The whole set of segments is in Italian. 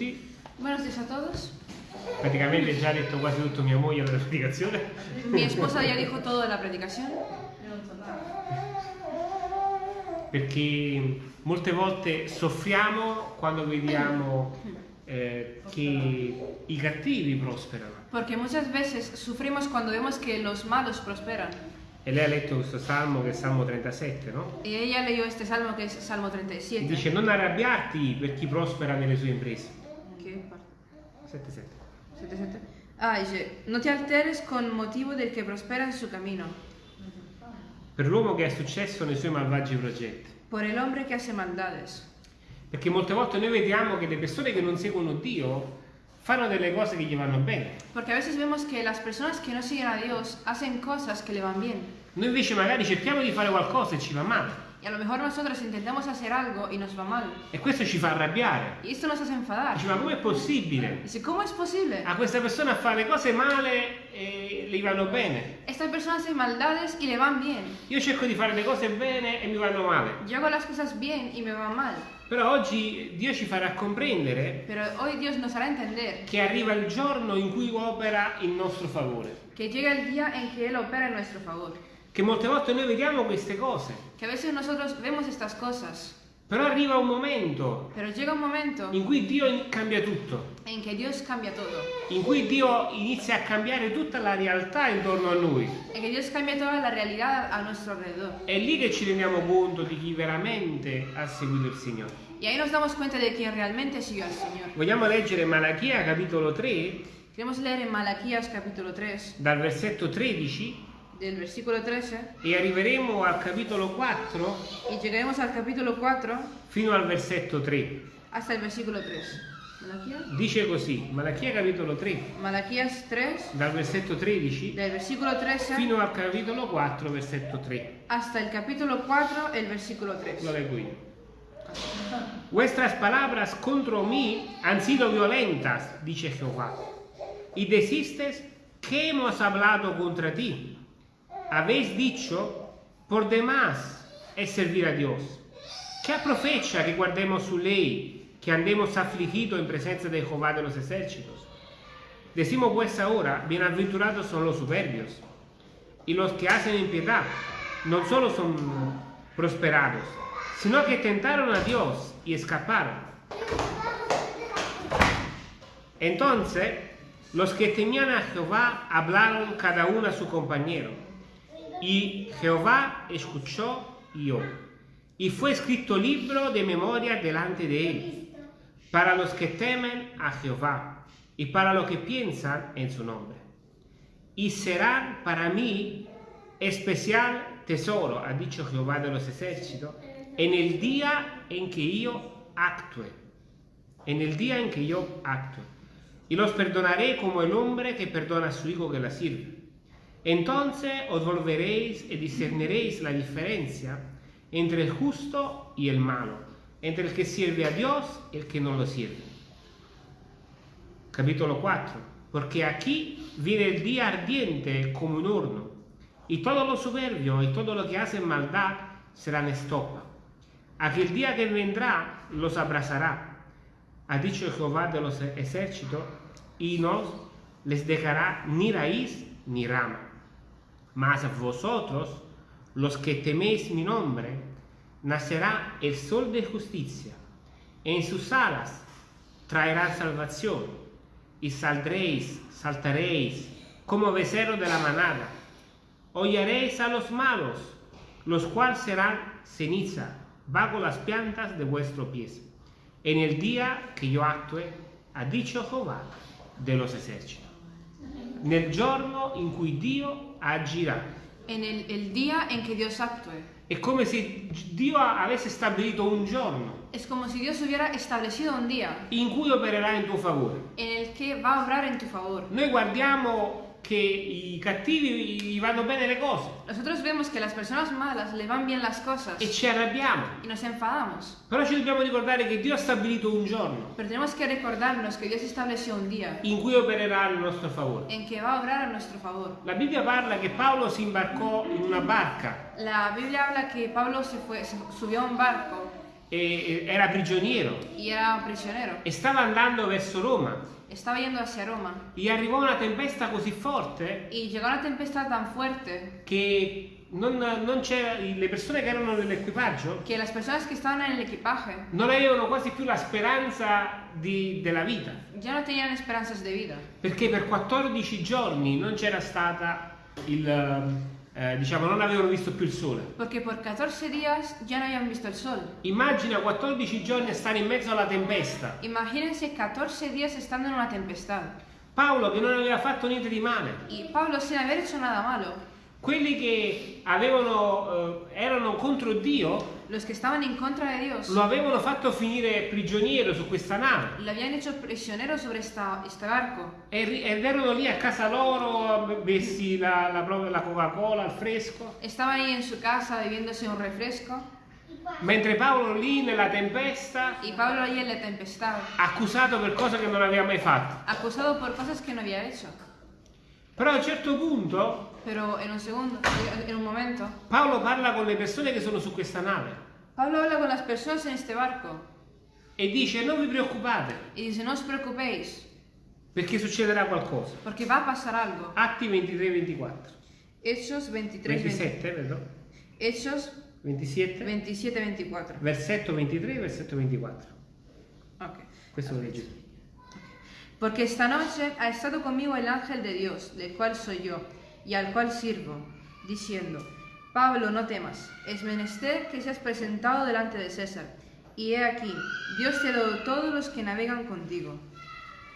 tutti. Buenos a todos. Praticamente già ha detto quasi tutto mia moglie nella predicazione. Mi esposa ya dijo todo de la predicación. Perché molte volte soffriamo quando vediamo eh, che i cattivi prosperano. Porque muchas veces sufrimos cuando vemos que los malos prosperan. E lei ha letto questo salmo che è il Salmo 37, no? Y ella leyó este salmo que es Salmo E 37. dice non arrabbiarti per chi prospera nelle sue imprese. ¿Qué parte? 7, 7. 77. Ah, dice, no te alteres con motivo del que prospera en su camino, Per l'uomo che ha successo nei suoi malvagi progetti. por el hombre que hace maldades. Perché molte volte noi vediamo che le persone che non seguono Dio fanno delle cose che gli vanno bene. Porque a veces vemos que las personas que no siguen a Dios hacen cosas que le van bien. Noi invece magari cerchiamo di fare qualcosa e ci va male. Y a lo mejor nosotros intentamos hacer algo y nos va mal. E questo ci fa arrabbiare. Y esto nos hace enfadar. Dici, ma com'è possibile? Dice, ¿cómo es posible? A questa persona fa le cose male e le vanno bene. Esta persona hace maldades y le van bien. Io cerco di fare le cose bene e mi vanno male. Yo hago las cosas bien y me va mal. Però oggi Dio ci farà comprendere Pero hoy Dios nos hará entender che arriva il giorno in cui opera in nostro favore. que llega el día en que Él opera en nuestro favor. Che molte volte noi vediamo queste cose, Que a veces nosotros vemos estas cosas, però arriva un momento pero llega un momento in cui Dio cambia tutto, todo. in cui Dio inizia a cambiare tutta la realtà intorno a noi. En que Dios cambia toda la realidad a nuestro alrededor. È lì che ci rendiamo conto di chi veramente ha seguito il Signore. Y ahí nos damos cuenta de quién realmente siguió al Señor. Vogliamo leggere Malachia capitolo 3 Queremos leer en Malaquías capítulo 3, dal versetto 13 del versículo 13, e arriveremo al capitolo 4 y llegaremos al capítulo 4 fino al versetto 3. hasta el versículo 3. Malaquías, Dice così, Malachia capitolo 3 Malaquías 3, dal versetto 13 del versículo 13 fino al capitolo 4 versetto 3. hasta el capítulo 4, el versículo Lo 3. leggo io. Vuestras palabras contra mí han sido violentas, dice Jehová. Y deciste, ¿qué hemos hablado contra ti? Habéis dicho, por demás es servir a Dios. ¿Qué aprovecha que guardemos su ley, que andemos afligidos en presencia de Jehová de los ejércitos? Decimos pues ahora, bienaventurados son los soberbios, y los que hacen impiedad no solo son prosperados, sino que tentaron a Dios y escaparon. Entonces, los que temían a Jehová hablaron cada uno a su compañero, y Jehová escuchó y oyó. Y fue escrito libro de memoria delante de él, para los que temen a Jehová y para los que piensan en su nombre. Y serán para mí especial tesoro, ha dicho Jehová de los ejércitos, en el día en que yo actúe. En el día en que yo actúe. Y los perdonaré como el hombre que perdona a su hijo que la sirve. Entonces os volveréis y discerniréis la diferencia entre el justo y el malo, entre el que sirve a Dios y el que no lo sirve. Capítulo 4. Porque aquí viene el día ardiente como un horno, y todos los soberbios y todo lo que hacen maldad serán estopa. Aquel día que vendrá los abrazará, ha dicho Jehová de los ejércitos, y no les dejará ni raíz ni rama. Mas vosotros, los que teméis mi nombre, nacerá el sol de justicia, en sus alas traerá salvación, y saldréis, saltaréis como becerro de la manada. Hollaréis a los malos, los cuales serán ceniza bajo las plantas de vuestros pies. En el día che io actue, ha dicho Jehová de los ejércitos. Nel giorno in cui Dio agirà. En el, el día en que Dios actúe. È come se Dio avesse stabilito un giorno Es como si Dios hubiera establecido un día in cui opererà in tuo favore. en el que va a obrar en tu favor. Noi guardiamo che i cattivi gli vanno bene le cose Nosotros vemos que a las personas malas le van bien las cosas e ci arrabbiamo. y nos enfadamos. Però ci dobbiamo ricordare che Dio ha stabilito un giorno Pero tenemos que recordarnos que Dios estableció un día in cui opererà in nostro favore. en que va a obrar a nuestro favor. La Bibbia parla che Paolo si imbarcò in una barca La Biblia habla que Pablo se fue, se subió a un barco e- e era prigioniero. Era e stava andando verso Roma. Roma. Gli arrivò una tempesta così forte fuerte che non, non c'era, le persone che erano nell'equipaggio que las personas que estaban en el equipaje non avevano quasi più la speranza di- della vita, no de perché per 14 giorni non c'era stata il, eh, diciamo, non avevano visto più il sole. Porque por 14 días ya no habían visto el sol. Immagina 14 giorni a stare in mezzo alla tempesta. Imagínense 14 días estando en una tempestad. Paolo che non aveva fatto niente di male, Y Pablo, sin haber hecho nada malo, quelli che avevano, eh, erano contro Dio lo avevano fatto finire prigioniero su questa nave lo habían hecho prisionero sobre esta, este barco. e ed erano lì a casa loro, bessi la, la, la Coca-Cola al fresco, Estaban ahí en su casa bebiéndose un refresco mentre Paolo lì nella tempesta, accusato per cose che non aveva mai fatto. acusado por cosas que no había hecho. Però a un certo punto Pero en un segundo, en un momento, Paolo parla con le persone che sono su questa nave Pablo habla con las personas en este barco e dice non vi preoccupate y dice, no os preocupéis, perché succederà qualcosa. porque va a pasar algo. Atti 23-24. Hechos 23, 20 27, vedo? Hechos 27, 27, 24. versetto 23, versetto 24. Ok. Questo lo leggi esta noche ha estado conmigo el ángel de Dios, del cual soy yo, y al cual sirvo, diciendo, Pablo, no temas, es menester que seas presentado delante de César. Y he aquí, Dios te ha dado todos los que navegan contigo.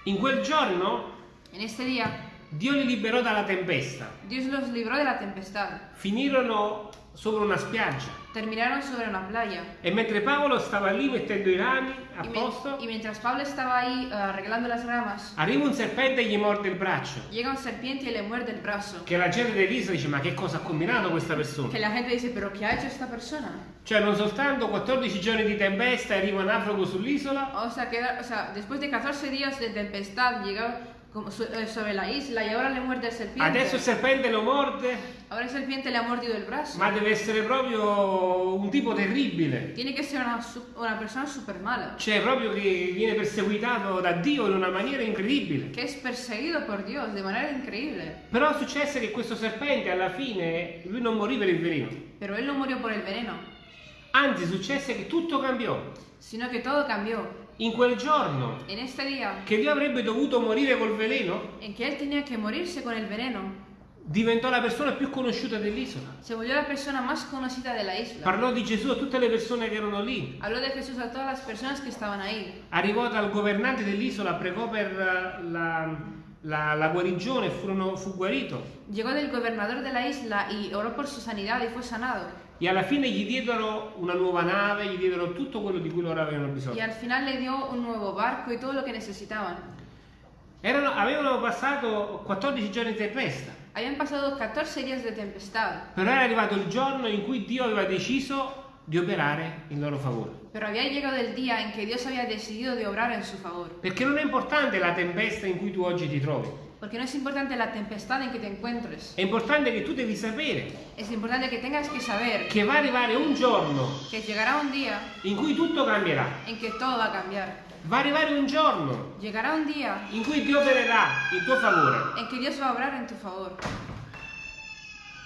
In quel giorno En este día, Dio li liberò dalla tempesta. Dios los libró de la tempestad. Finirono sopra una spiaggia Terminaron sobre una playa. e mentre Paolo stava lì mettendo i rami a Y, posto, y mientras Pablo estaba ahí eh, arreglando las ramas, arriva un serpente e gli morde il braccio. llega un serpiente y le muerde el brazo. Che la gente dell'isola dice ma che cosa ha combinato questa persona? Que la gente dice, pero ¿qué ha hecho esta persona? Cioè non soltanto 14 giorni di tempesta e arriva un naufrago sull'isola, O sea, que, o sea, después de 14 días de tempestad eh, sobre la isla y ahora le muerde el serpiente. adesso il serpente lo morde, Ahora el serpiente le ha mordido el brazo. ma deve essere proprio un tipo terribile. Tiene que ser una, una persona súper mala. Cioè proprio che viene perseguitato da Dio in una maniera incredibile. Que es perseguido por Dios de manera increíble. Però successe che questo serpente alla fine lui non morì per il veleno. Pero él no murió por el veneno, Anzi successe che tutto cambiò. sino que todo cambió. In quel giorno En este día che Dio avrebbe dovuto morire col veleno, en que él tenía que morirse con el veneno, diventò la persona più conosciuta dell'isola. se volvió la persona más conocida de la isla. Parlò di Gesù a tutte le persone che erano lì. Habló de Jesús a todas las personas que estaban ahí. Arrivò dal governante dell'isola, pregò per eh, la, la- la guarigione, furono- fu guarito. Llegó del gobernador de la isla y oró por su sanidad y fue sanado. E alla fine gli diedero una nuova nave, gli diedero tutto quello di cui loro avevano bisogno. al final le dio un nuevo barco y todo lo que necesitaban. Erano- avevano passato 14 giorni di tempesta, Habían pasado 14 días de tempestad, però era arrivato il giorno in cui Dio aveva deciso di operare in loro favore. pero había llegado el día en que Dios había decidido de obrar en su favor. Perché non è importante la tempesta in cui tu oggi ti trovi, Porque no es importante la tempestad en que te encuentres. è importante che tu devi sapere Es importante que tengas que saber che va a arrivare un giorno que llegará un día in cui tutto cambierà. en que todo va a cambiar. Va a arrivare un giorno Llegará un día in cui Dio opererà in tuo favore. en que Dios va a obrar en tu favor.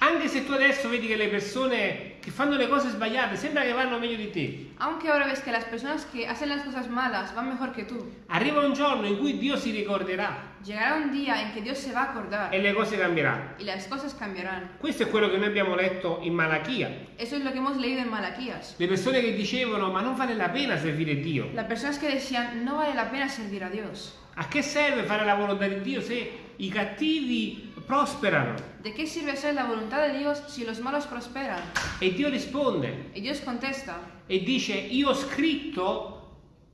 Anche se tu adesso vedi che le persone che fanno le cose sbagliate sembra che vanno meglio di te, Aunque ahora ves que las personas que hacen las cosas malas van mejor que tú, arriva un giorno in cui Dio si ricorderà llegará un día en que Dios se va a acordar e le cose cambieranno. y las cosas cambiarán. Questo è quello che noi abbiamo letto in Malachia. Eso es lo que hemos leído en Malaquías. Le persone che dicevano ma non vale la pena servire Dio. Las personas que decían, no vale la pena servir a Dios. A che serve fare la volontà di Dio se i cattivi prosperano? ¿De qué sirve hacer la voluntad de Dios si los malos prosperan? E Dio risponde Y Dios contesta e dice io ho scritto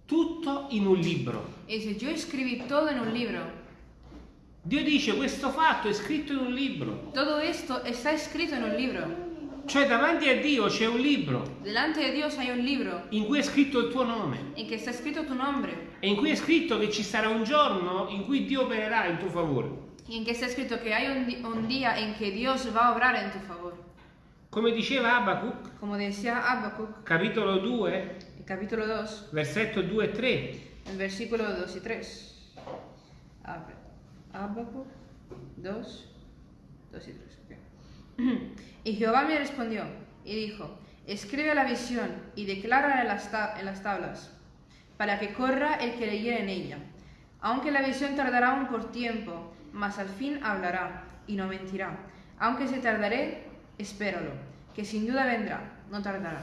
tutto in un libro. y dice, yo escribí todo en un libro. Dio dice questo fatto è scritto in un libro. Todo esto está escrito en un libro. Cioè davanti a Dio c'è un libro Delante de Dios hay un libro in cui è scritto il tuo nome en que está escrito tu nombre e in cui è scritto che ci sarà un giorno in cui Dio opererà in tuo favore. y en que está escrito que hay un, di- un día en que Dios va a obrar en tu favor. Come diceva Abacuc, Como decía Habacuc, capitolo 2, el capítulo 2, versetto 2 e 3. el versículo 2 y 3. Abre. Habacuc 2, 2 y 3. ok. Y Jehová me respondió y dijo, escribe la visión y declárala en las, ta- en las tablas, para que corra el que leyere en ella. Aunque la visión tardará aún por tiempo, mas al fin hablará y no mentirá. Aunque se tardaré, espéralo, que sin duda vendrá, no tardará.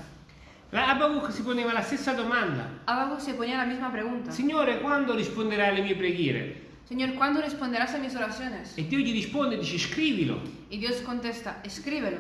La Abacuc si poneva la stessa domanda. Habacuc se ponía la misma pregunta. Signore, quando risponderai alle mie preghiere? Señor, ¿cuándo responderás a mis oraciones? E Dio gli risponde dice scrivilo, Y Dios contesta, escríbelo,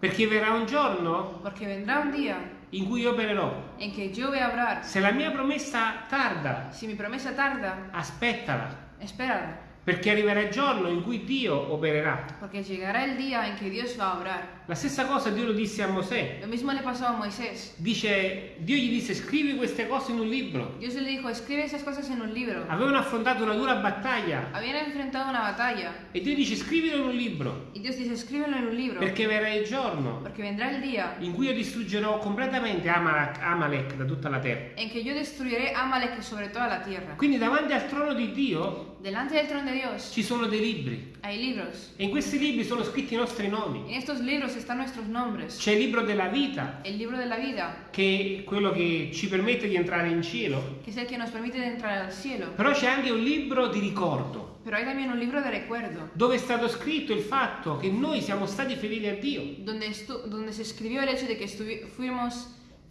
perché verrà un giorno porque vendrá un día in cui io opererò. en que yo voy a obrar. Se la mia promessa tarda, Si mi promesa tarda, aspettala, espérala, perché arriverà il giorno in cui Dio opererà. porque llegará el día en que Dios va a obrar. La stessa cosa Dio lo disse a Mosè. Lo mismo le pasó a Moisés. Dice, Dio gli disse scrivi queste cose in un libro. Dios le dijo, escribe esas cosas en un libro. Avevano affrontato una dura battaglia Habían enfrentado una batalla. e Dio dice scrivilo in un libro, Y Dios dice, escríbelo en un libro, perché verrà il giorno porque vendrá el día in cui io distruggerò completamente Amalek, Amalek da tutta la terra. en que yo destruiré Amalek sobre toda la tierra. Quindi davanti al trono di Dio Delante del trono de Dios ci sono dei libri hay libros. e in questi libri sono scritti i nostri nomi. En estos libros están nuestros nombres. C'è il libro della vita, El libro de la vida, che è quello che ci permette di entrare in cielo, que es el que nos permite de entrar al cielo. però c'è anche un libro di ricordo, Pero hay también un libro de recuerdo, dove è stato scritto il fatto che noi siamo stati fedeli a Dio. donde, donde se escribió el hecho de que fuimos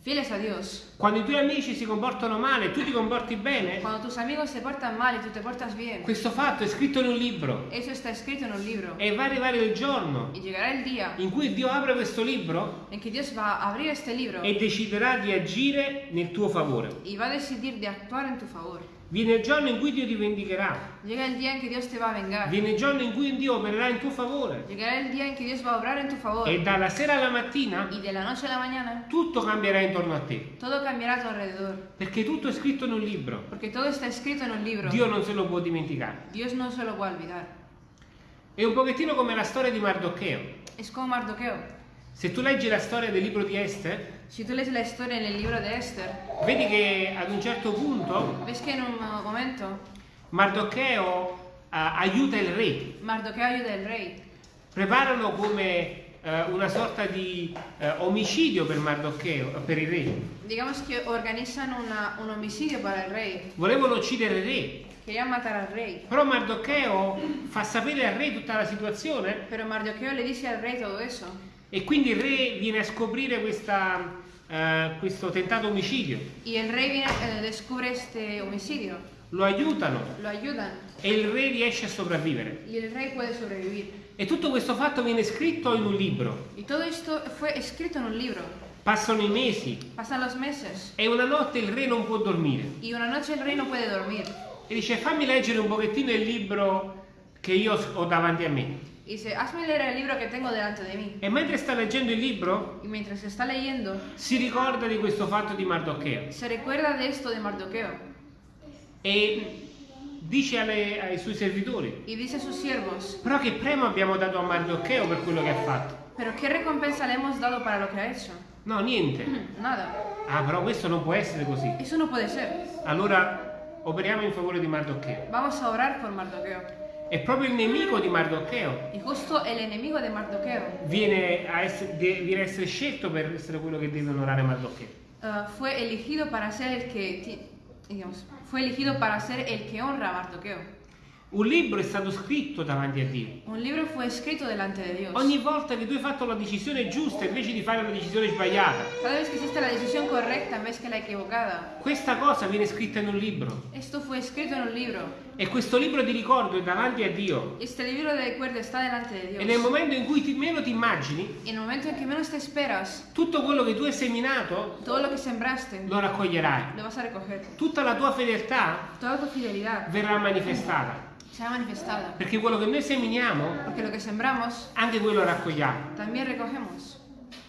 fieles a Dios. Quando i tuoi amici si comportano male, tu ti comporti bene, Cuando tus amigos se portan mal y tú te portas bien, questo fatto è scritto in un libro eso está escrito en un libro. e va a arrivare il giorno Y llegará el día in cui Dio apre questo libro en que Dios va a abrir este libro e deciderà di agire nel tuo favore. y va a decidir de actuar en tu favor. Viene il giorno in cui Dio ti vendicherà, Llega el día en que Dios te va a vengar. viene il giorno in cui Dio opererà in tuo favore Llegará el día en que Dios va a obrar en tu favor. e dalla sera alla mattina Y de la noche a la mañana tutto cambierà intorno a te, todo cambiará a tu alrededor. perché tutto è scritto in un libro. Porque todo está escrito en un libro. Dio non se lo può dimenticare. Dios no se lo a olvidar. È un pochettino come la storia di Mardocheo. Es como Mardoqueo. Se tu leggi la storia del libro di Esther, Si tú lees la historia en el libro de Esther, vedi che ad un certo punto un uh, momento Mardocheo eh, aiuta il re, Mardoqueo ayuda al rey. preparano come eh, una sorta di eh, omicidio per Mardocheo, per il re. Digamos que organizan una- un homicidio para el rey. Volevano uccidere il re, però Mardocheo fa sapere al re tutta la situazione Pero Mardoqueo le dice al rey todo eso. E quindi il re viene a scoprire questa, eh, questo tentato omicidio. Y el rey viene, eh, descubre este homicidio. Lo aiutano Lo ayudan. e il re riesce a sopravvivere. Y el rey puede sobrevivir. E tutto questo fatto viene scritto in un libro. Y todo esto fue escrito en un libro. Passano i mesi Pasan los meses. e una notte il re non può dormire. Y una noche el rey no puede dormir. E dice fammi leggere un pochettino il libro che io ho davanti a me. Y dice, hazme leer el libro que tengo delante de mí. E mentre sta leggendo il libro Y mientras está leyendo, si ricorda di questo fatto di Mardocheo se recuerda de esto de Mardoqueo. e dice alle- ai suoi servitori Y dice a sus siervos, però che premio abbiamo dato a Mardocheo per quello che ha fatto? pero ¿qué recompensa le hemos dado para lo que ha hecho? No, niente. Nada. Ah, però questo non può essere così. Eso no puede ser. Allora operiamo in favore di Mardocheo. Vamos a orar por Mardoqueo. E proprio il nemico di Mardocheo Y justo el enemigo de Mardoqueo viene a essere, viene a essere scelto per essere quello che deve onorare Mardocheo. uh, fue elegido para ser el que, digamos, fue elegido para ser el que honra a Mardoqueo. Un libro è stato scritto davanti a Dio. Un libro fue escrito delante de Dios. Ogni volta che tu hai fatto la decisione giusta invece di fare la decisione sbagliata, Cada vez que hiciste la decisión correcta en vez que la equivocada. questa cosa viene scritta in un libro. Esto fue escrito en un libro. E questo libro di ricordo è davanti a Dio. Este libro de recuerdo está delante de Dios. E nel momento in cui ti- meno ti immagini, en el momento en que menos te esperas, tutto quello che tu hai seminato todo lo que sembraste lo raccoglierai. lo vas a recoger. Tutta la tua fedeltà Toda tu fidelidad verrà manifestata. Será manifestada. Perché quello che noi seminiamo, Porque lo que sembramos, anche quello raccogliamo. también recogemos.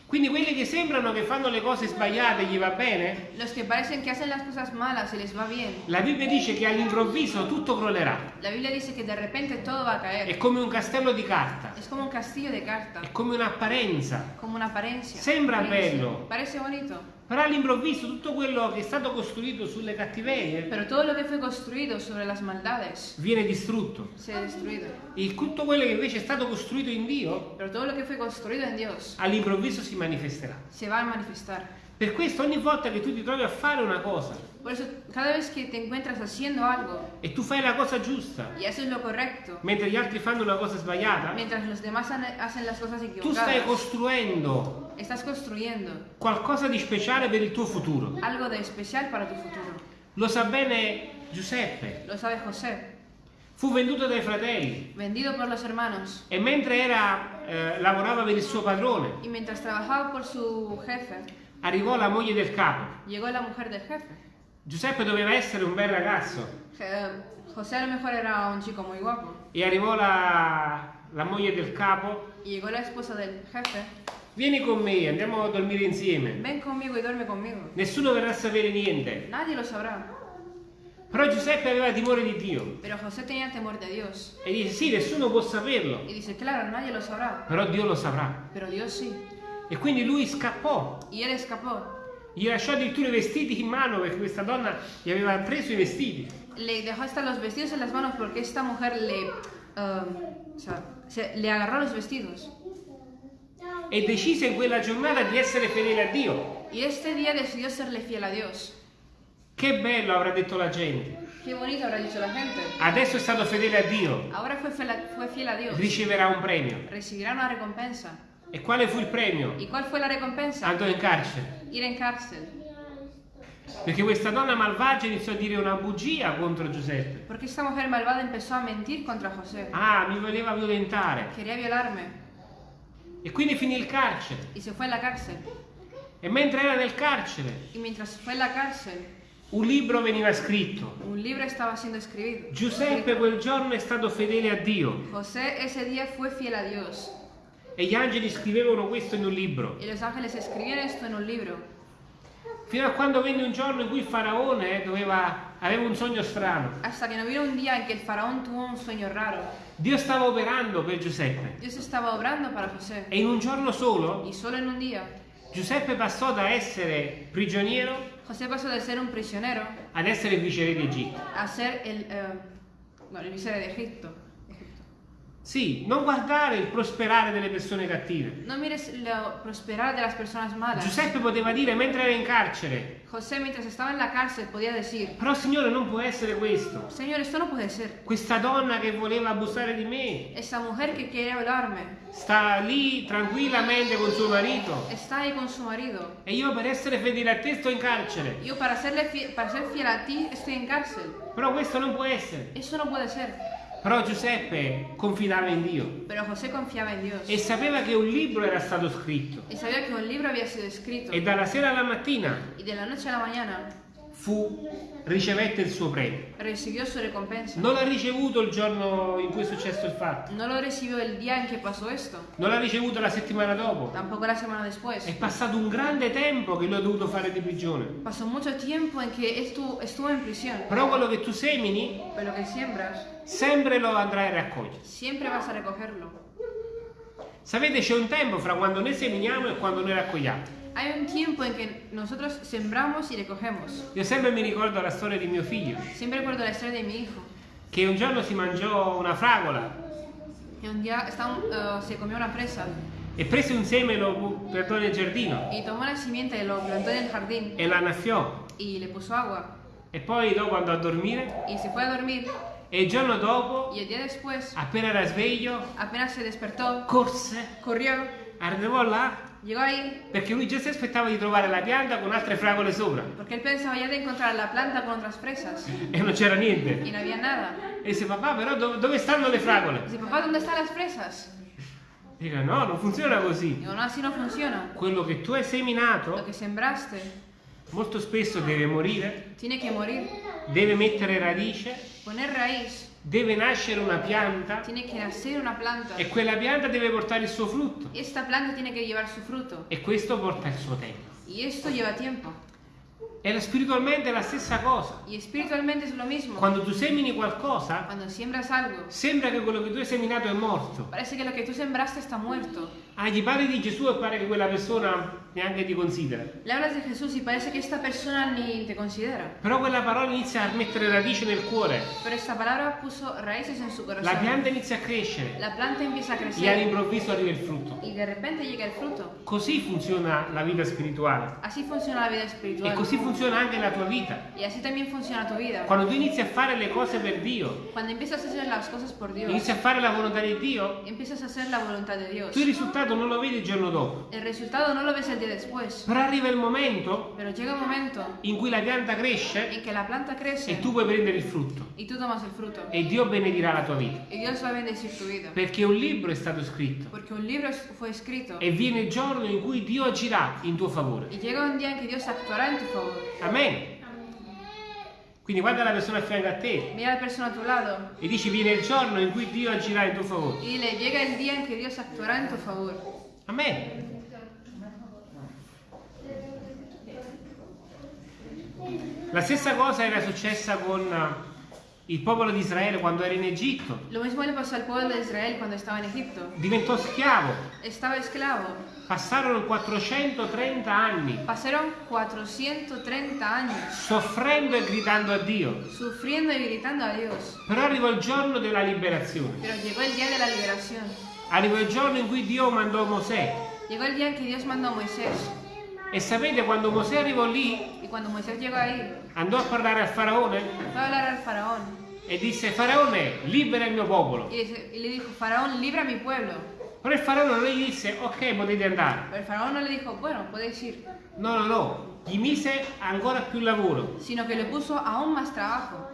Quindi quelli che sembrano che fanno le cose sbagliate gli va bene, Los que parecen que hacen las cosas malas y les va bien. la Bibbia dice che all'improvviso tutto crollerà. La Biblia dice que de repente todo va a È caer. come un castello di carta, Es como un castillo de carta, è come un'apparenza. como una apariencia. Sembra Apariencia. bello. Parece bonito, Però all'improvviso tutto quello che è stato costruito sulle cattiverie Pero todo lo que fue construido sobre las maldades viene distrutto. se ha destruido. E tutto quello che invece è stato costruito in Dio Pero todo lo que fue construido en Dios all'improvviso si manifesterà. se va a manifestar. Per questo ogni volta che tu ti trovi a fare una cosa Por eso, cada vez que te encuentras haciendo algo e tu fai la cosa giusta, y haces lo correcto, mentre gli altri fanno una cosa sbagliata, mientras los demás hacen las cosas tu stai equivocadas, costruendo estás construyendo qualcosa di speciale per il tuo futuro. algo de especial para tu futuro. Lo sa bene Giuseppe, Lo sabe José, fu venduto dai fratelli vendido por los hermanos. e mentre era, eh, lavorava per il suo padrone, Y mientras trabajaba por su jefe, arrivò la moglie del capo. llegó la mujer del jefe. Giuseppe doveva essere un bel ragazzo Je- José a lo mejor era un chico muy guapo. e arrivò la, la moglie del capo. Y llegó la esposa del jefe. Vieni con me, andiamo a dormire insieme. Ven conmigo y duerme conmigo. Nessuno verrà a sapere niente. Nadie lo sabrá. Però Giuseppe aveva timore di Dio Pero José tenía temor de Dios. e dice sì, nessuno può saperlo, Y dice, claro, nadie lo sabrá. però Dio lo saprà. Pero Dios sí. E quindi lui scappò, Y él escapó. Gli lasciò addirittura i vestiti in mano perché questa donna gli aveva preso i vestiti. Le dejó hasta los vestidos en las manos porque esta mujer le... um, o sea, se- le agarró los vestidos. E decise in quella giornata di essere fedele a Dio. Y este día decidió serle fiel a Dios. Che bello avrà detto la gente. Qué bonito habrá dicho la gente. Adesso è stato fedele a Dio, Ahora fue fiel a, fue fiel a Dios. riceverà un premio. Recibirá una recompensa. E quale fu il premio? ¿Y cuál fue la recompensa? Andò in carcere. Ir en cárcel. Perché questa donna malvagia iniziò a dire una bugia contro Giuseppe. Porque esta mujer malvada empezó a mentir contra José. Ah, mi voleva violentare. Quería violarme. E quindi finì il carcere. Y se fue la cárcel. E mentre era nel carcere, Y mientras fue la cárcel, un libro veniva scritto. un libro estaba siendo escrito. Giuseppe quel giorno è stato fedele a Dio. José ese día fue fiel a Dios. E gli angeli scrivevano questo in un libro. Y los ángeles escribieron esto en un libro. Fino a quando venne un giorno in cui il faraone doveva, aveva un sogno strano. Hasta que no vino un día en que el faraón tuvo un sueño raro. Dio stava operando per Giuseppe. Dios estaba obrando para José. E in un giorno solo Y solo en un día, Giuseppe passò da essere prigioniero José pasó de ser un prisionero ad essere il viceré d'Egitto. a ser el, eh, bueno, el viceroy de Egipto. Sì, non guardare il prosperare delle persone cattive. No mires lo prosperar de las personas malas. Giuseppe poteva dire mentre era in carcere, José, mientras estaba en la cárcel, podía decir: però Signore non può essere questo. Señor, esto no puede ser. Questa donna che voleva abusare di me Esa mujer que quiere hablarme sta lì tranquillamente con suo marito está ahí con su marido. e io per essere fedele a te sto in carcere. Fie- para ser fiel a ti, estoy en cárcel. Però questo non può essere. Eso no puede ser. Però Giuseppe confidava in Dio Dios. e sapeva che un libro era stato scritto. Escrito. E dalla sera alla mattina Fu, ricevette il suo premio. recibió su recompensa. Non l'ha ricevuto il giorno in cui è successo il fatto, No lo recibió el día en que pasó esto. non l'ha ricevuto la settimana dopo. Tampoco la semana después. È passato un grande tempo che lui ha dovuto fare di prigione. Pasó mucho tiempo en que estuvo, estuvo en prisión. Però quello che tu semini, Pero lo que siembras, sempre lo andrai a raccogliere. siempre vas a recogerlo. Sapete, c'è un tempo fra quando noi seminiamo e quando noi raccogliamo. Hay un tiempo en que nosotros sembramos y recogemos. Io sempre mi ricordo la storia di mio figlio, Siempre recuerdo la historia de mi hijo. che un giorno si mangiò una fragola Que un día estaba, eh, se comió una fresa e prese un seme e lo piantò nel giardino y tomó la simiente y lo plantó en el jardín e la annaffiò. y le puso agua. E poi dopo andò a dormire Y se fue a dormir e il giorno dopo, y el día después, appena era sveglio, apenas se despertó, corse, corrió, arrivò là ahí perché lui già si aspettava di trovare la pianta con altre fragole sopra porque él pensaba ya de encontrar la planta con otras fresas e non c'era niente. y no había nada. E disse papà però dove, dove stanno le fragole? Dice, papá, ¿dónde están las fresas? Dica no, non funziona così. Digo, no, así no funciona. Quello che tu hai Lo seminato que sembraste molto spesso deve morire, tiene que morir, deve mettere radice, poner raíz, deve nascere una pianta tiene que nacer una planta. e quella pianta deve portare il suo frutto Esta planta tiene que llevar su fruto e questo porta il suo tempo. y esto lleva tiempo. E spiritualmente è la stessa cosa. Y espiritualmente es lo mismo. Quando tu semini qualcosa, algo, sembra che quello che tu hai seminato è morto. parece que lo que tú sembraste está muerto. Ah, gli parli di Gesù e pare che quella persona neanche ti considera. Le hablas de Jesús y parece que esta persona ni te considera. Però quella parola inizia a mettere radice nel cuore. Pero esta palabra puso raíces en su La corazón. pianta inizia a crescere La planta empieza a e crecer all'improvviso arriva il frutto. y de repente llega el fruto. Così funziona la vita spirituale. Así funciona la vida E espiritual. così funziona anche la tua vita. Y así también funciona tu vida. Quando tu inizi a fare le cose per Dio, Cuando empiezas a hacer las cosas por Dios, inizi a fare la volontà di Dio, empiezas a hacer la voluntad de Dios. tu il risultato non lo vedi il giorno dopo. El resultado no lo ves el día después, Però arriva il momento pero llega un momento in cui la pianta cresce en que la planta e crece tu puoi prendere il frutto. y tú tomas el fruto. E Dio benedirà la tua vita. Y Dios va a bendecir tu vida. Perché un libro è stato scritto Porque un libro fue escrito e viene il giorno in cui Dio agirà in tuo favore. y llega un día en que Dios actuará en tu favor. Amen. Quindi guarda la persona a fianco a te Mira la persona a tu lado e dici viene il giorno in cui Dio agirà in tuo favore. y dile, llega el día en que Dios actuará en tu favor. Amen. La stessa cosa era successa con il popolo di Israele quando era in Egitto. Lo mismo le pasó al pueblo de Israel cuando estaba en Egipto. Diventò schiavo. Estaba esclavo. Passarono 430 anni Pasaron 430 años soffrendo e gridando a Dio. sufriendo y gritando a Dios. Però arrivò il giorno della liberazione. Pero llegó el día de la liberación. Arrivò il giorno in cui Dio mandò Mosè. Llegó el día en que Dios mandó a Moisés. E sapete quando Mosè arrivò lì, ahí, andò a parlare al faraone fue a hablar al faraón. E disse Faraone, libera il mio popolo. Y le, y le dijo, faraón, libra mi pueblo. Però il faraone non gli disse ok potete andare. Pero el faraón no le dijo, bueno, podéis ir. No, no, no, gli mise ancora più lavoro. Sino que le puso aún más trabajo.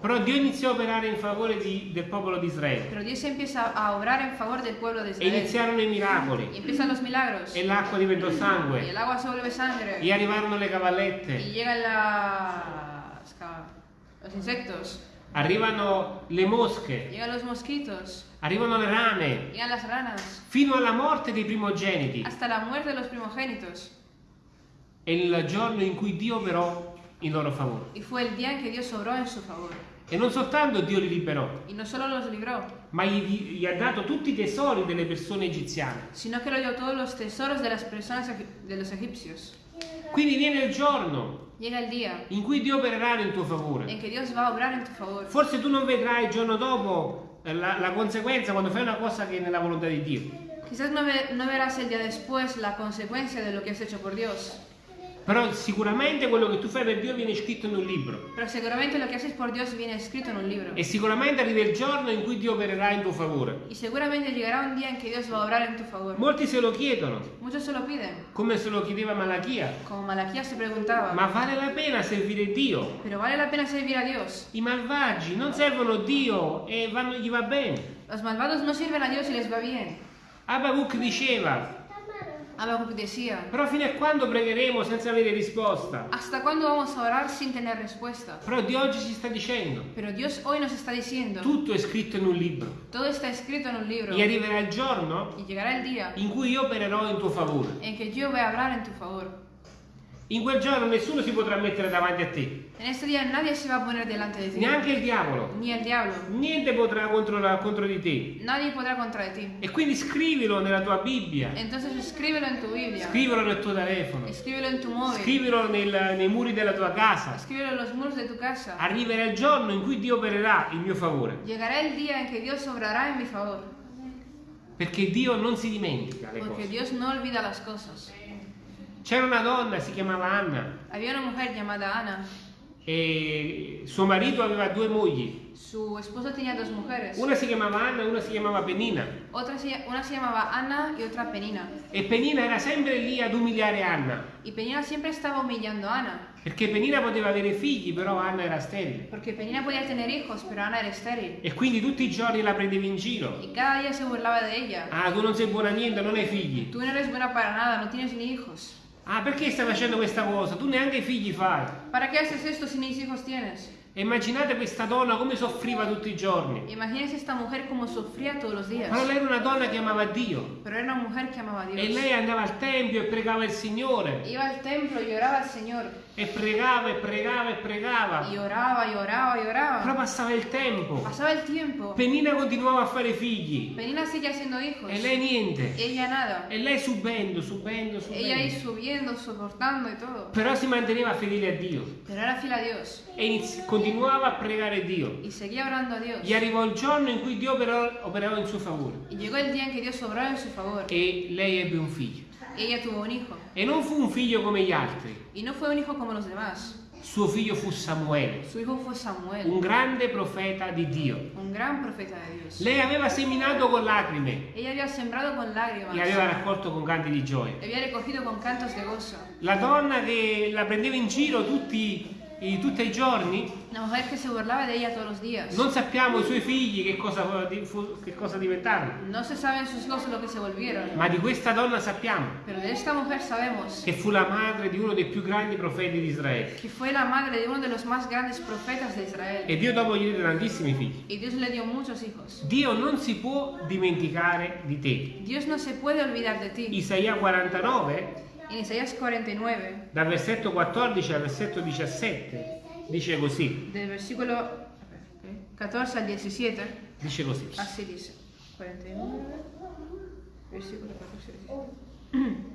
Però Dio iniziò a operare in favore di- del popolo di Israele. Pero Dios empieza a obrar en favor del pueblo de E Israel. iniziarono i Y miracoli. empiezan los milagros. E l'acqua diventò Y sangue. el agua se vuelve sangre. E arrivarono le Y cavallette. llegan las, ca- los insectos. Arrivano le mosche. Llegan los mosquitos. Arrivano le rane. Llegan las ranas. Fino alla morte dei primogeniti. Hasta la muerte de los primogénitos. È il giorno in cui Dio operò in loro favore. Y fue el día en que Dios obró en su favor. E non soltanto Dio li liberò, no libró, ma gli, gli ha dato tutti i tesori delle persone egiziane. sino que le dio todos los tesoros de las personas de los egipcios. Quindi viene il giorno Llega el día in cui Dio opererà in tuo favore. en que Dios va a obrar en tu favor. Forse tu non vedrai il giorno dopo eh, la, la conseguenza quando fai una cosa che è nella volontà di Dio. Quizás no, ve- no verás el día después la consecuencia de lo que has hecho por Dios, Però sicuramente quello che tu fai per Dio viene scritto in un libro. pero seguramente lo que haces por Dios viene escrito en un libro. E sicuramente arriva il giorno in cui Dio opererà in tuo favore. Y seguramente llegará un día en que Dios va a obrar en tu favor. Molti se lo chiedono, Muchos se lo piden, come se lo chiedeva Malachia. como Malaquías se preguntaba, Ma vale la pena servire Dio? ¿pero vale la pena servir a Dios? I malvagi non servono Dio e vanno- gli va bene. Los malvados no sirven a Dios y les va bien. Abacuc diceva, Decía, però fino a quando pregheremo senza avere risposta? ¿hasta cuándo vamos a orar sin tener respuesta? Però Dio oggi ci sta dicendo, Pero Dios hoy nos está diciendo, tutto è scritto in un libro. todo está escrito en un libro E arriverà il giorno y llegará el día in cui io opererò in tuo favore. en que yo voy a hablar en tu favor. In quel giorno nessuno si potrà mettere davanti a te, En este día nadie se va a poner delante de ti, neanche il diavolo. ni el diablo. Niente potrà contro, contro di te. Nadie podrá contra de ti. E quindi scrivilo nella tua Bibbia, Entonces escríbelo en tu Biblia, scrivilo nel tuo telefono, escríbelo en tu móvil, scrivilo nel- nei muri della tua casa. en los muros de tu casa. Arriverà il giorno in cui Dio opererà in mio favore, Llegará el día en que Dios obrará en mi favor, perché Dio non si dimentica le porque cose. Dios no olvida las cosas. C'era una donna, si chiamava Anna, Había una mujer llamada Ana, e suo marito aveva due mogli. su esposo tenía dos mujeres, Una si chiamava Anna e una si chiamava Penina. otra se- una se llamaba Ana y otra Penina. E Penina era sempre lì ad umiliare Anna, Y Penina siempre estaba humillando a Ana, perché Penina poteva avere figli, però Anna era sterile. porque Penina podía tener hijos, pero Ana era estéril. E quindi tutti i giorni la prendevi in giro. Y cada día se burlaba de ella. Ah, tu non sei buona a niente, non hai figli. Tú no eres buena para nada, no tienes ni hijos. Ah, perché stai facendo questa cosa? Tu neanche figli fai. ¿Para qué haces esto si ni hijos tienes? E immaginate questa donna come soffriva tutti i giorni. Imagínense esta mujer como sufría todos los días. Ma lei era una donna che amava Dio. Pero era una mujer que amaba a Dios. E lei andava al tempio e pregava il Signore. Iba al templo y oraba al Señor. E pregava e pregava e pregava. Y oraba y oraba y Però oraba. passava il tempo. Pasaba el tiempo. Penina continuava a fare figli. Penina sigue haciendo hijos. E lei niente. Ella nada. E lei subendo, subendo, Ella ahí subendo. subiendo, soportando y todo. Però si manteneva fedele a Dio. Pero era fiel a Dios. E continuava a pregare Dio. Y seguía orando a Dios. Gli arrivò il giorno in cui Dio operò, operava in suo favore. Y llegó el día en que Dios obró en su favor. E lei ebbe un figlio. Ella tuvo un hijo. E non fu un figlio come gli altri. Y no fue un hijo como los demás. Suo figlio fu Samuele, Samuel. un grande profeta di Dio. Un gran profeta Dios. Lei aveva seminato con lacrime Ella había sembrado con lágrimas. e aveva raccolto con canti di gioia. Le había recogido con cantos de gozo. La donna che la prendeva in giro tutti, i- tutti i giorni, La mujer que se burlaba de ella todos los días. non sappiamo i suoi figli che cosa, di- fu- che cosa diventarono, No ma di questa donna sappiamo Pero de esta mujer sabemos che fu la madre di uno dei più grandi profeti di Israele. que fue la madre de uno de los más grandes profetas de Israel. E Dio dopo gli diede tantissimi figli. Y Dios le dio muchos hijos. Dio non si può dimenticare di te. Dios no se puede olvidar de ti. Isaia 49, En Isaías 49, dal versetto 14 al versetto 17, dice così, del versículo 14 al 17, dice così. así dice. 49, versículo 14 al 17.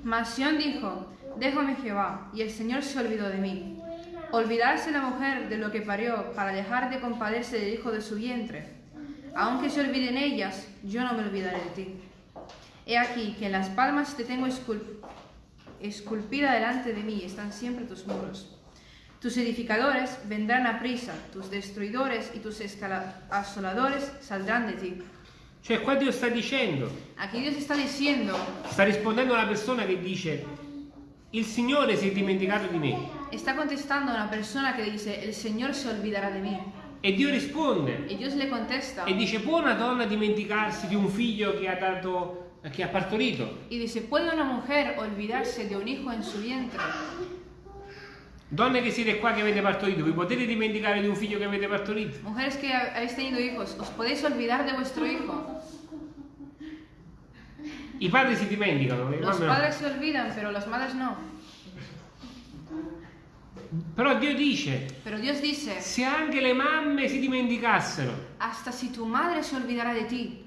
Mas Sión dijo, déjame Jehová, y el Señor se olvidó de mí. Olvidarse la mujer de lo que parió para dejar de compadecerse del hijo de su vientre. Aunque se olviden ellas, yo no me olvidaré de ti. He aquí que en las palmas te tengo escul- esculpida delante de mí, están siempre tus muros. Tus edificadores vendrán a prisa, tus destruidores y tus asoladores saldrán de ti. Cioè qua Dio sta dicendo, Aquí Dios está diciendo, sta rispondendo a una persona che dice, il Signore si è dimenticato di me. está contestando a una persona que dice, el Señor se olvidará de mí. E Dio risponde Y Dios le contesta e dice, può una donna dimenticarsi di un figlio che ha, dato, che ha partorito? y dice, ¿puede una mujer olvidarse de un hijo en su vientre? Donne che siete qua che avete partorito, vi potete dimenticare di un figlio che avete partorito? Mujeres que ha- habéis tenido hijos, ¿os podéis olvidar de vuestro hijo? I padri si dimenticano, le Los mamme no. padres se olvidan, pero las madres no. Però Dio dice, Pero Dios dice, se anche le mamme si dimenticassero, hasta si tu madre se olvidará de ti,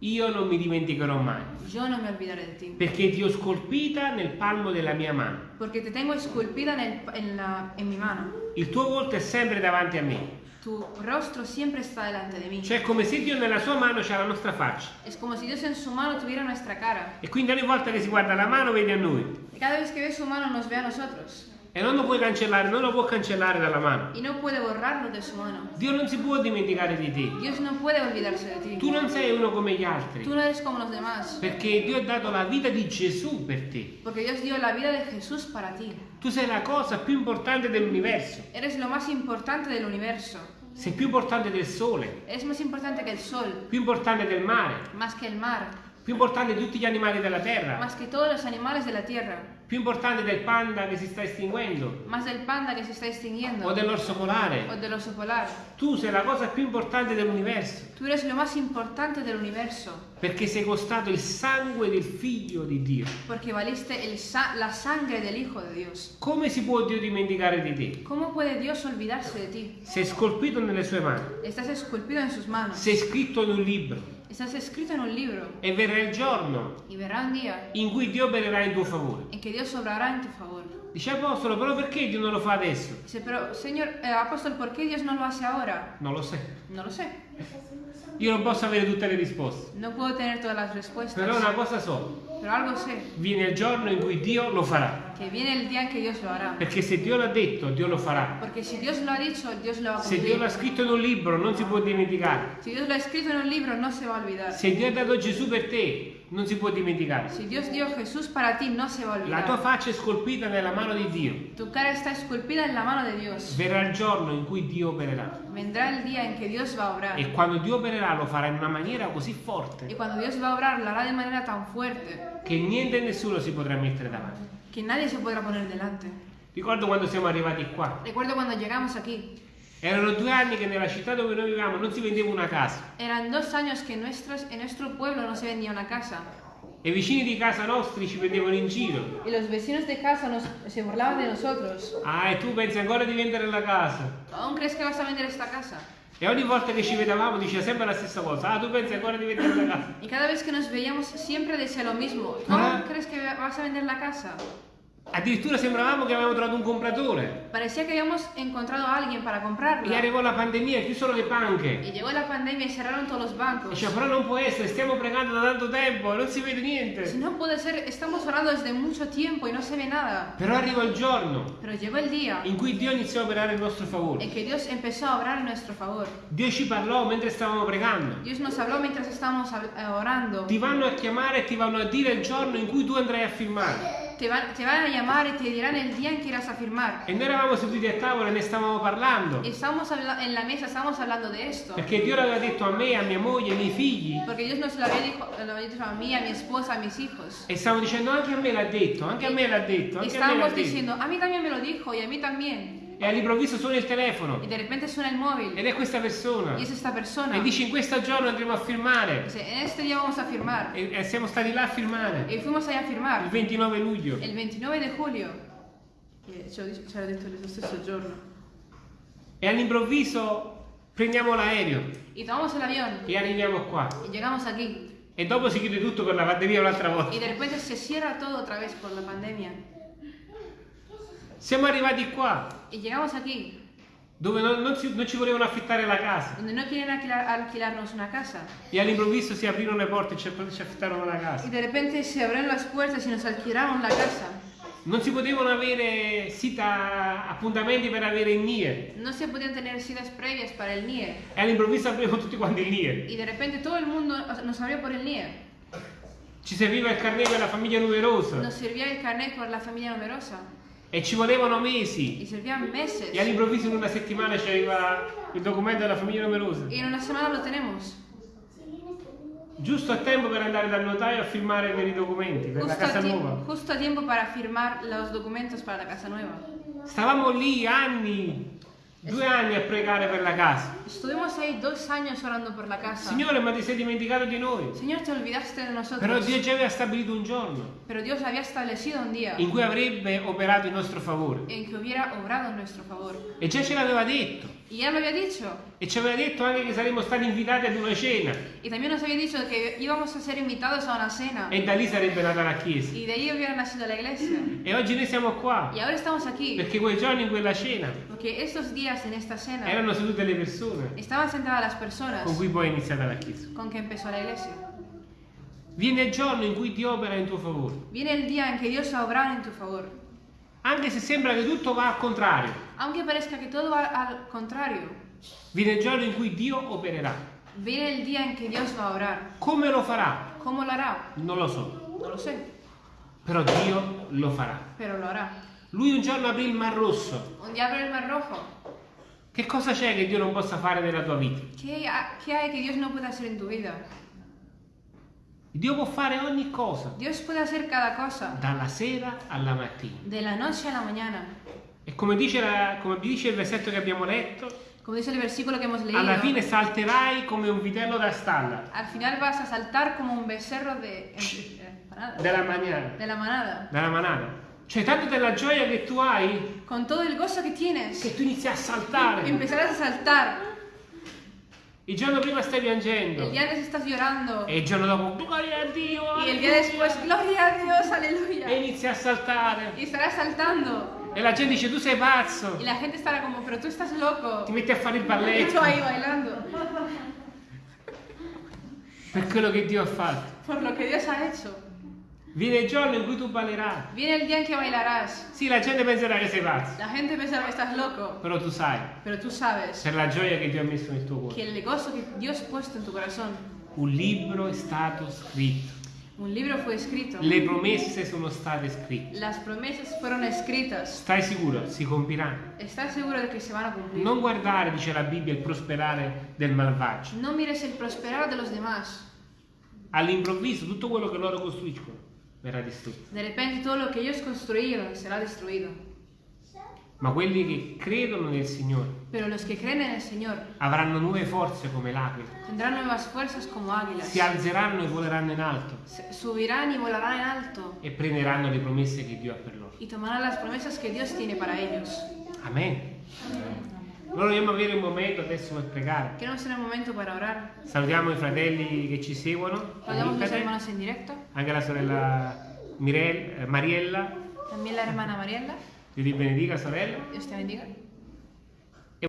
io non mi dimenticherò mai, yo no me olvidaré de ti. perché ti ho scolpita nel palmo della mia mano. Porque te tengo esculpida en, el- en la- en mi mano. Il tuo volto è sempre davanti a me. Tu rostro siempre está delante de mí. Cioè è come se Dio nella sua mano c'ha la nostra faccia. Es como si Dios en su mano tuviera nuestra cara. E quindi ogni volta che si guarda la mano vede a noi. Y cada vez que ve su mano nos ve a nosotros. E non lo puoi cancellare, non lo può cancellare dalla mano. Y no puede borrarlo de su mano. Dio non si può dimenticare di te. Dios no puede olvidarse de ti. Tu non sei uno come gli altri. Tú no eres como los demás. Perché Dio ha dato la vita di Gesù per te. Porque Dios dio la vida de Jesús para ti. Tu sei la cosa più importante dell'universo. Eres lo más importante del universo. Sei più importante del sole, Es más importante que el sol, più importante del mare, más que el mar, più importante di tutti gli animali della terra, más que todos los animales de la tierra, più importante del panda che si sta estinguendo más del panda que se está extinguiendo o dell'orso o polare. del oso polar. Tu sei la cosa più importante dell'universo Tú eres lo más importante del universo. perché sei costato il sangue del figlio di Dio. Porque valiste el sa- la sangre del Hijo de Dios. Come si può Dio dimenticare di te? ¿Cómo puede Dios olvidarse de ti? Sei scolpito nelle sue mani, Estás esculpido en sus manos. sei scritto in un libro E verrà il giorno in cui Dio opererà in tuo favore. favor. Dice Apostolo, però perché Dio non lo fa adesso? Dice, pero Señor, eh, apóstol, ¿por qué Dios no lo hace ahora? Non lo so. No lo sé. Io non posso avere tutte le risposte. No puedo tener todas las respuestas. Però una cosa so. Viene il giorno in cui Dio lo farà. Perché se Dio l'ha detto, Dio lo farà. Porque si Dios lo ha dicho, Dios lo va a Se Dio l'ha scritto in un libro, non si può dimenticare. Si Dios lo ha escrito en un libro, no se va a olvidar. Se Dio ha dato Gesù per te, non si può dimenticare. Si Dios dio Jesús para ti, no se va a La tua faccia è scolpita nella mano di Dio. Tu cara está esculpida en la mano de Dios. Verrà il giorno in cui Dio opererà. Vendrá el día en que Dios va a obrar. E quando Dio opererà lo farà in una maniera così forte Y cuando Dios va a obrar, lo hará de manera tan fuerte che niente e nessuno si potrà mettere davanti. que nadie se podrá poner delante. Ricordo quando siamo arrivati qua. Recuerdo cuando llegamos aquí. Erano due anni che nella città dove noi viviamo non si vendeva una casa. Eran dos años que en, nuestros, en nuestro pueblo no se vendía una casa. E i vicini di casa nostri ci prendevano in giro. Y los vecinos de casa nos, se burlaban de nosotros. Ah, e tu pensi ancora di vendere la casa? ¿Aún crees que vas a vender esta casa? E ogni volta che ci vedevamo diceva sempre la stessa cosa. Ah, tu pensi ancora di vendere la casa? Y cada vez que nos veíamos siempre decía lo mismo. ¿Tú Ah. aún crees que vas a vender la casa? Addirittura sembravamo che avevamo trovato un compratore. Parecía que habíamos encontrado a alguien para comprarla. E arrivò la pandemia e chiusero le banche. Y llegó la pandemia y cerraron todos los E bancos. Diceva, però non può essere, stiamo pregando da tanto tempo e non si vede Si niente. no puede ser, estamos orando desde mucho tiempo y no se ve nada. Però arrivò il giorno Pero llegó el día in cui Dio iniziò a operare in nostro favore. en que Dios empezó a obrar en nuestro favor. Dio ci parlò mentre stavamo pregando. Dios nos habló mientras estábamos eh, orando. Ti vanno a chiamare e ti vanno a dire il giorno in cui tu andrai a firmare. Te van, te van a llamar y te dirán el día en que irás a firmar. E noi eravamo seduti a tavola e ne stavamo parlando. Estábamos habla- en la mesa, estábamos hablando de esto. Perché Dio l'aveva detto a me, a mia moglie, ai miei figli. Porque Dios nos había dicho a mí, a mi esposa, a mis hijos. E stavamo dicendo anche a me l'ha detto, anche a me l'ha detto, anche a me l'ha estábamos detto. diciendo, a mí también me lo dijo y a mí también. E all'improvviso suona il telefono. Y de repente suena el móvil Ed è questa persona. y es esta persona. E dice in questo giorno andremo a firmare. Dice, en este día vamos a firmar. E, e siamo stati là a firmare. Y fuimos allá a Il firmar 29 luglio. el 29 de julio. Eh, Ce l'ho dic- ce l'ho detto lo stesso giorno. E all'improvviso prendiamo l'aereo e arriviamo qua. E dopo si chiude tutto per la pandemia un'altra volta. Y de repente se cierra todo otra vez por la pandemia. Siamo arrivati qua, Y llegamos aquí, dove non, non si- non ci volevano affittare la casa. donde no quieren alquilar- alquilarnos una casa. E all'improvviso si aprirono le porte e ci, ci affittarono la Y casa. de repente se abrieron las puertas y nos alquilaron la casa. Non si potevano avere sita appuntamenti per avere il NIE. No se podían tener citas previas para el NIE. E all'improvviso aprirono tutti quanti il NIE. Y de repente todo el mundo nos abrió por el NIE. Ci serviva il carnet per la famiglia numerosa. Nos servía el carnet por la familia numerosa. E ci volevano mesi. Y servían meses. E all'improvviso in una settimana c'era il documento della famiglia numerosa. Y en una semana lo tenemos. Giusto a tempo per andare dal notaio a firmare per i documenti, per la Justo a, casa nuova. justo a tiempo para firmar los documentos para la casa nueva. Stavamo lì anni, due anni a pregare per la casa. Estuvimos ahí dos años orando por la casa. Signore, ma ti sei dimenticato di noi. Señor, te olvidaste de nosotros. Però Dio già aveva stabilito un giorno Pero Dios había establecido un día in cui avrebbe operato in nostro favore. en que hubiera obrado en nuestro favor. E già ce l'aveva detto. Y ya lo había dicho. E ci aveva detto anche che saremmo stati invitati ad una cena. Y también nos había dicho que íbamos a ser invitados a una cena. E da lì sarebbe nata la chiesa. Y de ahí hubiera nacido la iglesia. E oggi noi siamo qua. Y ahora estamos aquí. Perché quei giorni in quella cena Porque estos días en esta cena erano sedute le persone estaban sentadas las personas con cui poi è iniziata la chiesa. con que empezó la iglesia. Viene il giorno in cui Dio opera in tuo favore. Viene el día en que Dios va a obrar en tu favor. Anche se sembra che tutto va al contrario. Aunque parezca que todo va al contrario, Viene il giorno in cui Dio opererà. viene el día en que Dios va a obrar. Come lo farà? ¿Cómo lo hará? Non lo so. No lo sé, Però Dio lo farà. pero lo hará. Lui un giorno aprì il mar rosso. Un día abre el mar rojo. Che cosa c'è che Dio non possa fare nella tua vita? ¿Qué, ha- qué hay que Dios no puede hacer en tu vida? Dio può fare ogni cosa, Dios puede hacer cada cosa, dalla sera alla mattina. de la noche a la mañana. E come dice, la- come dice il versetto che abbiamo letto, Como dice el versículo que hemos leído, alla fine salterai come un vitello da stalla, al final vas a saltar como un becerro de, eh, manada. della manana. de la manada. Dalla manana. Cioè, tanto della gioia che tu hai, Con todo el gozo que tienes, che tu inizi a saltare. empezarás a saltar. Il giorno prima stai piangendo. El día antes estás llorando. E il giorno dopo, gloria a Dio! Y el día después, gloria a Dios, aleluya. E inizi a saltare. Y estarás saltando. E la gente dice, tu sei pazzo. Y la gente estará como, pero tú estás loco. Ti metti a fare il balletto. tú ahí bailando. Per quello che Dio ha fatto. Por lo que Dios ha hecho. Viene il giorno in cui tu ballerai. Viene el día en que bailarás. Sì, la gente penserà che sei pazzo. La gente pensará que estás loco. Però tu sai, Pero tú sabes per la gioia che Dio ha messo nel tuo cuore. el gozo que Dios ha puesto en tu corazón. Un libro è stato scritto. Un libro fue escrito. Le promesse sono state scritte. Las promesas fueron escritas. Stai sicuro? Si compiranno. ¿Estás seguro de que se van a cumplir? Non guardare, dice la Bibbia, il prosperare del malvagio. No mires el prosperar de los demás. All'improvviso tutto quello che loro costruiscono verrà distrutto. De repente todo lo que ellos construyeron será destruido. Ma quelli che credono nel Signore Pero los que creen en el Señor avranno nuove forze come l'aquila. tendrán nuevas fuerzas como águilas. Si alzeranno e voleranno in alto Subirán y volarán en alto e prenderanno le promesse che Dio ha per loro. y tomarán las promesas que Dios tiene para ellos. Amen. Allora dobbiamo avere un momento adesso per pregare. Queremos tener un momento para orar. Salutiamo i fratelli che ci seguono, los Internet, hermanos en directo. anche la sorella Mirel- eh, Mariella. También la hermana Mariela. Dio ti benedica, sorella. Dios te bendiga.